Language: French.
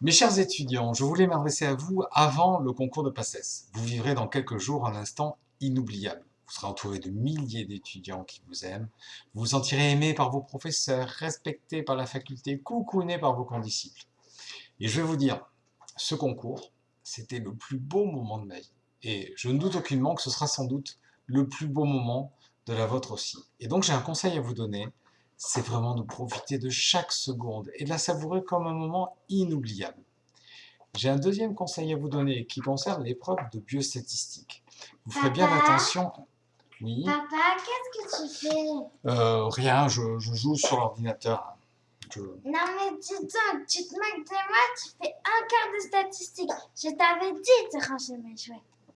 Mes chers étudiants, je voulais m'adresser à vous avant le concours de PACES. Vous vivrez dans quelques jours un instant inoubliable. Vous serez entouré de milliers d'étudiants qui vous aiment. Vous vous sentirez aimé par vos professeurs, respecté par la faculté, coucouné par vos condisciples. Et je vais vous dire, ce concours, c'était le plus beau moment de ma vie. Et je ne doute aucunement que ce sera sans doute le plus beau moment de la vôtre aussi. Et donc j'ai un conseil à vous donner, c'est vraiment de profiter de chaque seconde et de la savourer comme un moment inoubliable. J'ai un deuxième conseil à vous donner qui concerne l'épreuve de biostatistique. Vous ferez bien attention... Oui Papa, qu'est-ce que tu fais? Euh, Rien, je, joue sur l'ordinateur. Non mais dis donc, tu te moques de moi, tu fais un quart de statistiques. Je t'avais dit de ranger mes jouets.